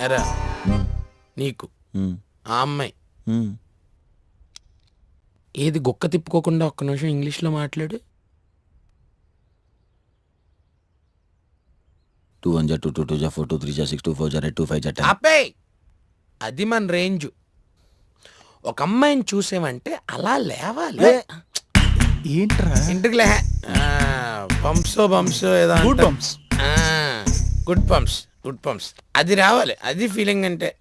ఎరా నీకు ఉమ్, ఆ అమ్మాయి. ఉమ్. ఏది గుక్క తిప్పుకోకుండా ఒక్క నిమిషం ఇంగ్లీష్లో మాట్లాడు. టూ వన్ జా టూ టూ టూ జా ఫోర్ టూ త్రీ జా సిక్స్ టూ ఫోర్ జా ఎయిట్ టూ ఫైవ్ జా టెన్. ఆపే! అది మన రేంజ్. ఒక అమ్మాయిని చూసామంటే అలా లేవాలి. ఏంట్రా? ఇంటికి లే. పంప్సో బంప్సో ఏదో గుడ్ అంటారు. ఆ, గుడ్ పంప్స్ గుడ్ పంప్స్. అది రావాలి. అది ఫీలింగ్ అంటే.